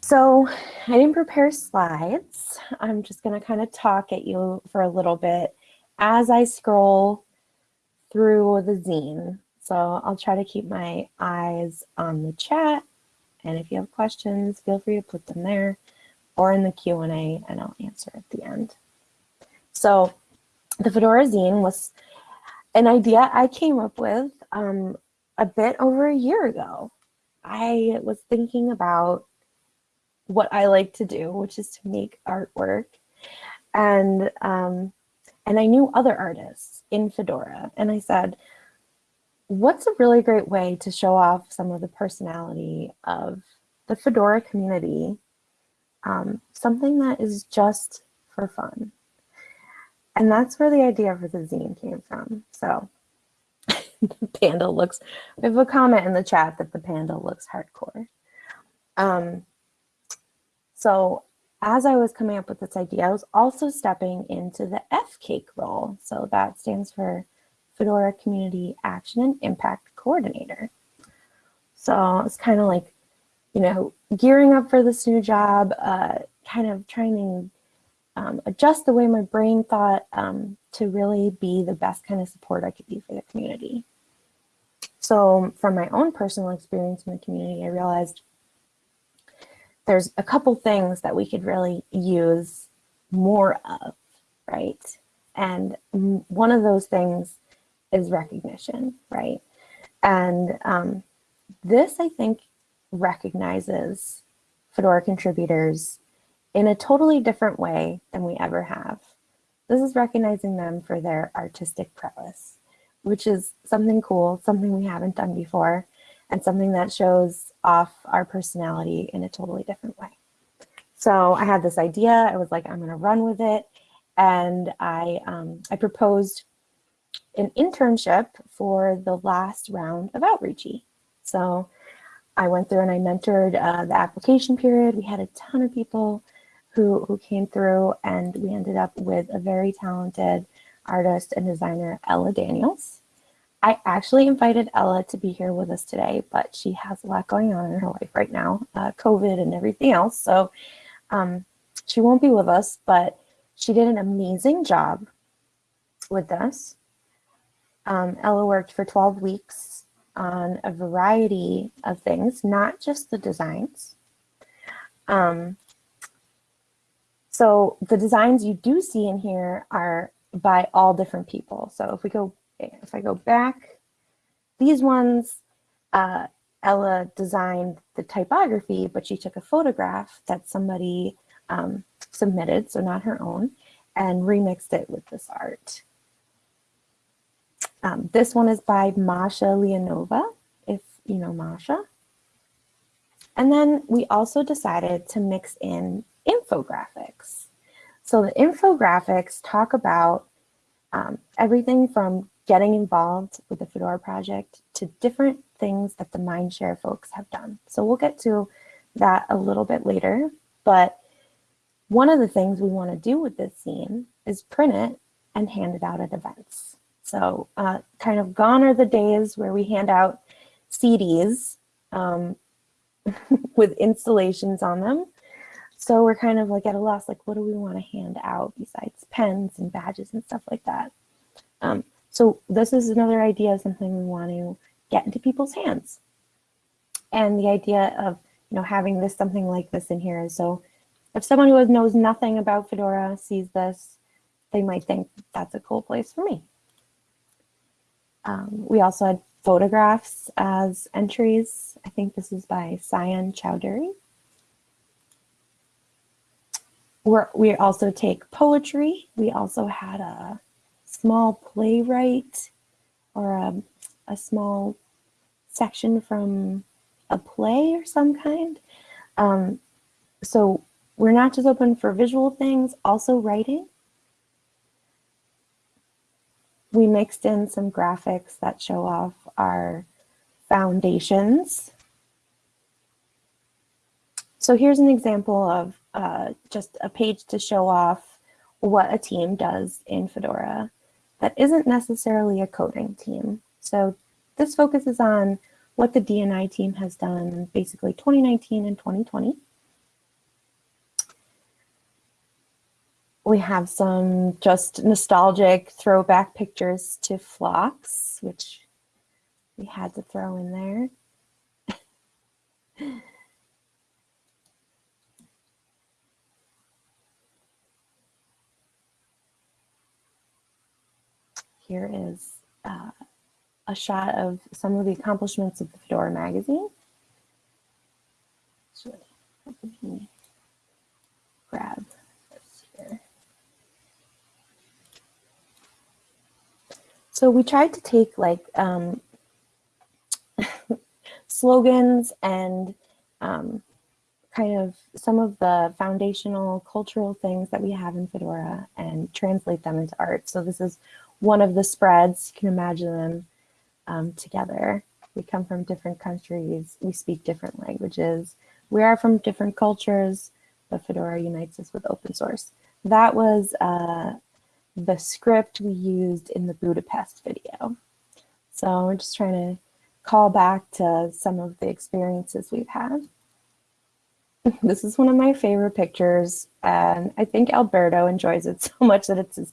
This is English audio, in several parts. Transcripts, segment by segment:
So I didn't prepare slides. I'm just going to kind of talk at you for a little bit as I scroll through the zine. So I'll try to keep my eyes on the chat. And if you have questions, feel free to put them there or in the Q&A and I'll answer at the end. So the Fedora zine was an idea I came up with um, a bit over a year ago. I was thinking about what I like to do, which is to make artwork. And, um, and I knew other artists in Fedora. And I said, what's a really great way to show off some of the personality of the Fedora community? Um, something that is just for fun. And that's where the idea for the zine came from. So the panda looks, we have a comment in the chat that the panda looks hardcore. Um, so as I was coming up with this idea, I was also stepping into the FCAIC role. So that stands for Fedora Community Action and Impact Coordinator. So it's kind of like, you know, gearing up for this new job, uh, kind of trying to um, adjust the way my brain thought um, to really be the best kind of support I could be for the community. So from my own personal experience in the community, I realized there's a couple things that we could really use more of, right? And one of those things is recognition, right? And um, this, I think, recognizes Fedora contributors in a totally different way than we ever have. This is recognizing them for their artistic prowess, which is something cool, something we haven't done before and something that shows off our personality in a totally different way. So I had this idea. I was like, I'm going to run with it. And I, um, I proposed an internship for the last round of Outreachy. So I went through and I mentored uh, the application period. We had a ton of people who, who came through and we ended up with a very talented artist and designer, Ella Daniels. I actually invited Ella to be here with us today, but she has a lot going on in her life right now, uh, COVID and everything else. So um, she won't be with us, but she did an amazing job with this. Um, Ella worked for 12 weeks on a variety of things, not just the designs. Um, so the designs you do see in here are by all different people. So if we go if I go back, these ones, uh, Ella designed the typography, but she took a photograph that somebody um, submitted, so not her own, and remixed it with this art. Um, this one is by Masha Leonova, if you know Masha. And then we also decided to mix in infographics. So the infographics talk about um, everything from getting involved with the Fedora project to different things that the Mindshare folks have done. So we'll get to that a little bit later, but one of the things we want to do with this zine is print it and hand it out at events. So uh, kind of gone are the days where we hand out CDs um, with installations on them. So we're kind of like at a loss, like what do we want to hand out besides pens and badges and stuff like that. Um, so this is another idea, something we want to get into people's hands. And the idea of you know having this something like this in here is so if someone who knows nothing about Fedora sees this, they might think that's a cool place for me. Um, we also had photographs as entries. I think this is by Sayan Chowdhury. We're, we also take poetry. We also had a small playwright or a, a small section from a play or some kind. Um, so we're not just open for visual things, also writing. We mixed in some graphics that show off our foundations. So here's an example of uh, just a page to show off what a team does in Fedora that isn't necessarily a coding team. So this focuses on what the D&I team has done basically 2019 and 2020. We have some just nostalgic throwback pictures to Flocks, which we had to throw in there. Here is uh, a shot of some of the accomplishments of the Fedora magazine. So let me grab this here. So we tried to take like um, slogans and um, kind of some of the foundational cultural things that we have in Fedora and translate them into art. So this is one of the spreads. You can imagine them um, together. We come from different countries. We speak different languages. We are from different cultures, but Fedora unites us with open source. That was uh, the script we used in the Budapest video. So we're just trying to call back to some of the experiences we've had. this is one of my favorite pictures, and I think Alberto enjoys it so much that it's his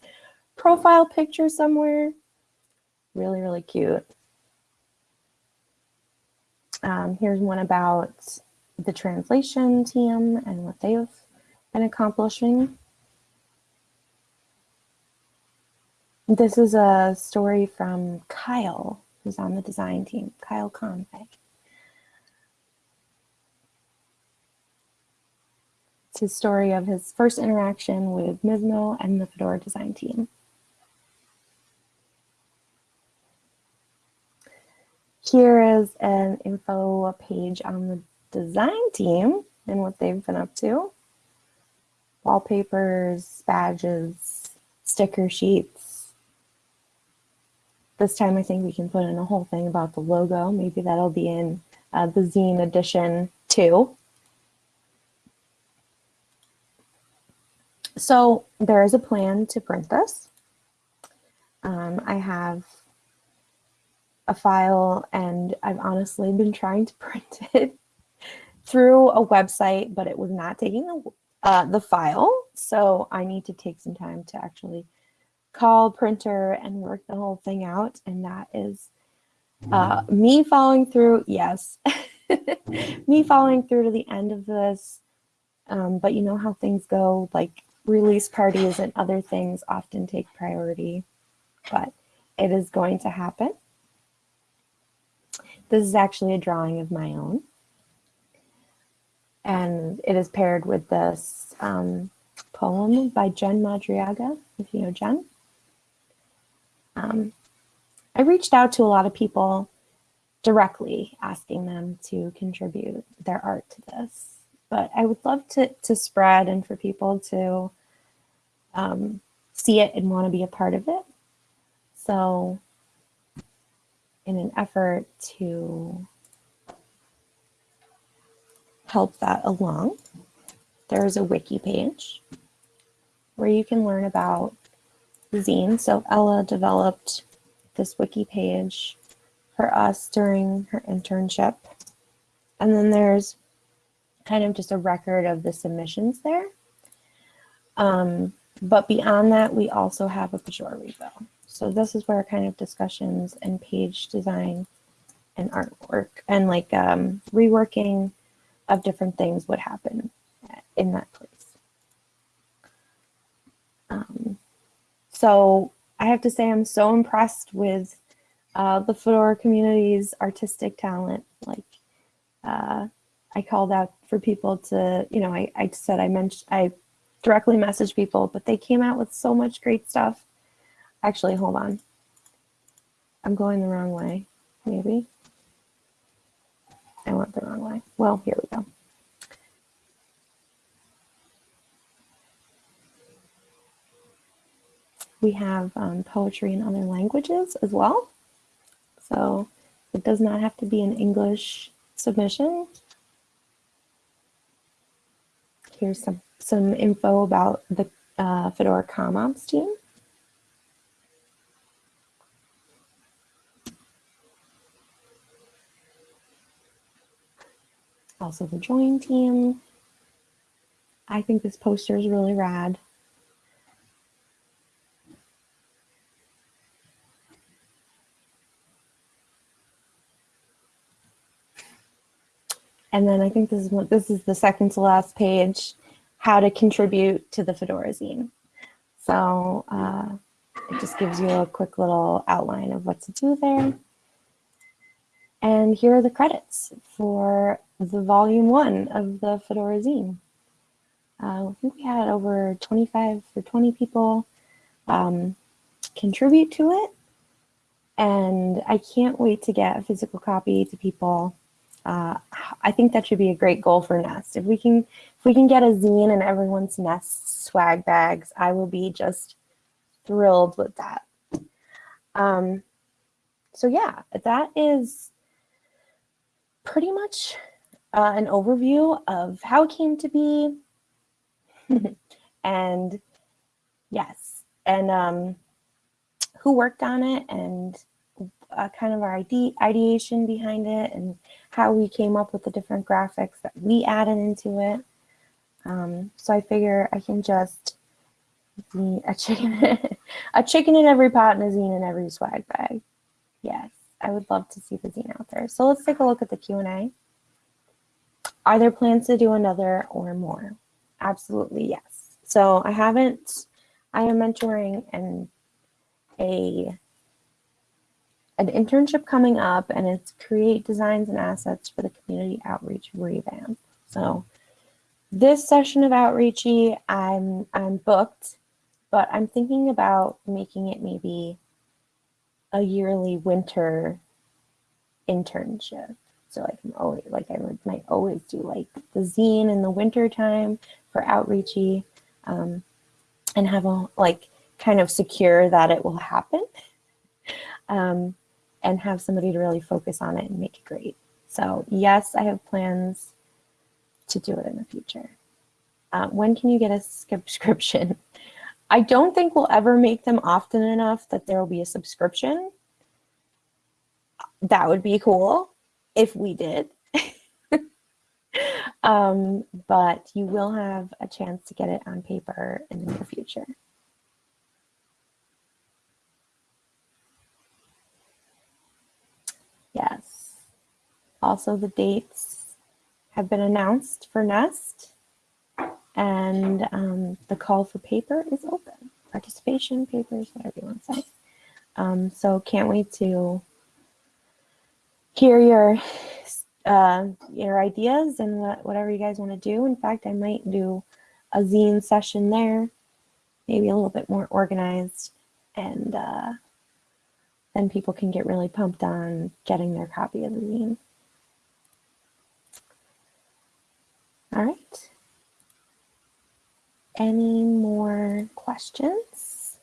profile picture somewhere. Really, really cute. Um, here's one about the translation team and what they've been accomplishing. This is a story from Kyle, who's on the design team, Kyle Conway. It's his story of his first interaction with Mizmo and the Fedora design team. Here is an info page on the design team and what they've been up to. Wallpapers, badges, sticker sheets. This time I think we can put in a whole thing about the logo. Maybe that'll be in uh, the zine edition too. So there is a plan to print this. Um, I have a file and I've honestly been trying to print it through a website, but it was not taking the, uh, the file. So I need to take some time to actually call printer and work the whole thing out. And that is uh, me following through, yes, me following through to the end of this. Um, but you know how things go, like release parties and other things often take priority, but it is going to happen. This is actually a drawing of my own. And it is paired with this um, poem by Jen Madriaga, if you know Jen. Um, I reached out to a lot of people directly asking them to contribute their art to this. But I would love to, to spread and for people to um, see it and want to be a part of it. So in an effort to help that along, there's a wiki page where you can learn about zine. So Ella developed this wiki page for us during her internship. And then there's kind of just a record of the submissions there. Um, but beyond that, we also have a Pagure repo. So this is where kind of discussions and page design and artwork and like um, reworking of different things would happen in that place. Um, so I have to say I'm so impressed with uh, the Fedora community's artistic talent. Like uh, I called out for people to, you know, I, I said I mentioned, I directly message people, but they came out with so much great stuff. Actually, hold on. I'm going the wrong way, maybe. I went the wrong way. Well, here we go. We have um, poetry in other languages as well. So it does not have to be an English submission. Here's some, some info about the uh, Fedora CommOps team. Also the join team. I think this poster is really rad. And then I think this is what this is the second to last page how to contribute to the Fedora zine. So uh, it just gives you a quick little outline of what to do there. And here are the credits for the volume one of the Fedora zine. Uh, I think we had over 25 or 20 people um, contribute to it. And I can't wait to get a physical copy to people. Uh, I think that should be a great goal for Nest. If we can, if we can get a zine in everyone's Nest swag bags, I will be just thrilled with that. Um, so yeah, that is pretty much uh, an overview of how it came to be. and yes, and um, who worked on it and uh, kind of our ide ideation behind it and how we came up with the different graphics that we added into it. Um, so I figure I can just be a chicken, a chicken in every pot and a zine in every swag bag. Yes, I would love to see the zine out there. So let's take a look at the Q&A. Are there plans to do another or more? Absolutely, yes. So I haven't, I am mentoring and a an internship coming up and it's create designs and assets for the community outreach revamp. So this session of outreachy, I'm I'm booked, but I'm thinking about making it maybe a yearly winter internship. So like I'm always like I might always do like the zine in the winter time for outreachy um, and have a like kind of secure that it will happen um, and have somebody to really focus on it and make it great. So yes, I have plans to do it in the future. Uh, when can you get a subscription? I don't think we'll ever make them often enough that there will be a subscription. That would be cool if we did. um, but you will have a chance to get it on paper in the near future. Yes. Also, the dates have been announced for Nest, and um, the call for paper is open. Participation papers, whatever you want to say. Um, so can't wait to hear your uh, your ideas and what, whatever you guys want to do. In fact, I might do a zine session there, maybe a little bit more organized and uh, then people can get really pumped on getting their copy of the zine. All right. Any more questions?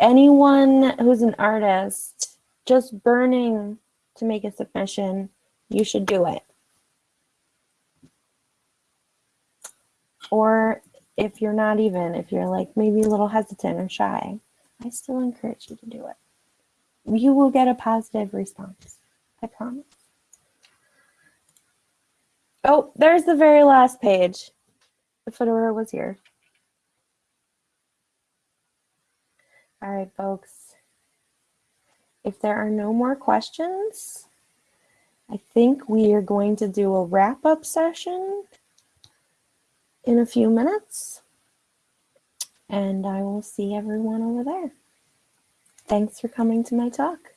Anyone who's an artist just burning to make a submission, you should do it. Or if you're not even, if you're like maybe a little hesitant or shy, I still encourage you to do it. You will get a positive response. I promise. Oh, there's the very last page. The Fedora was here. All right, folks. If there are no more questions, I think we are going to do a wrap-up session in a few minutes and I will see everyone over there. Thanks for coming to my talk.